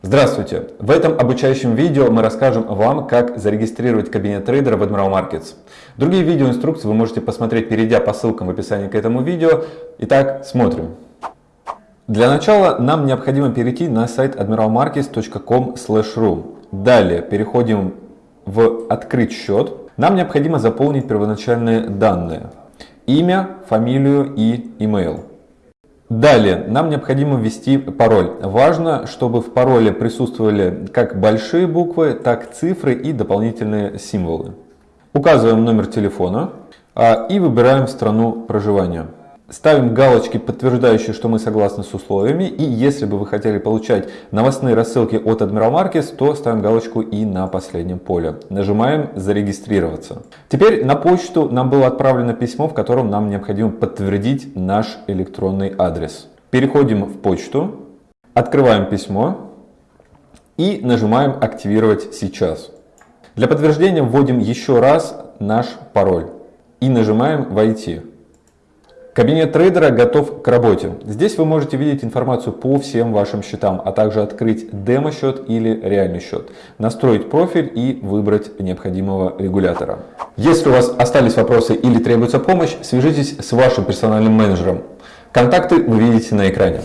Здравствуйте! В этом обучающем видео мы расскажем вам, как зарегистрировать кабинет трейдера в Admiral Markets. Другие видеоинструкции вы можете посмотреть, перейдя по ссылкам в описании к этому видео. Итак, смотрим. Для начала нам необходимо перейти на сайт admiralmarkets.com/ru. Далее переходим в «Открыть счет». Нам необходимо заполнить первоначальные данные. Имя, фамилию и email. Далее нам необходимо ввести пароль. Важно, чтобы в пароле присутствовали как большие буквы, так цифры и дополнительные символы. Указываем номер телефона а, и выбираем страну проживания. Ставим галочки, подтверждающие, что мы согласны с условиями. И если бы вы хотели получать новостные рассылки от Admiral Markets, то ставим галочку и на последнем поле. Нажимаем «Зарегистрироваться». Теперь на почту нам было отправлено письмо, в котором нам необходимо подтвердить наш электронный адрес. Переходим в почту, открываем письмо и нажимаем «Активировать сейчас». Для подтверждения вводим еще раз наш пароль и нажимаем «Войти». Кабинет трейдера готов к работе. Здесь вы можете видеть информацию по всем вашим счетам, а также открыть демо-счет или реальный счет, настроить профиль и выбрать необходимого регулятора. Если у вас остались вопросы или требуется помощь, свяжитесь с вашим персональным менеджером. Контакты вы видите на экране.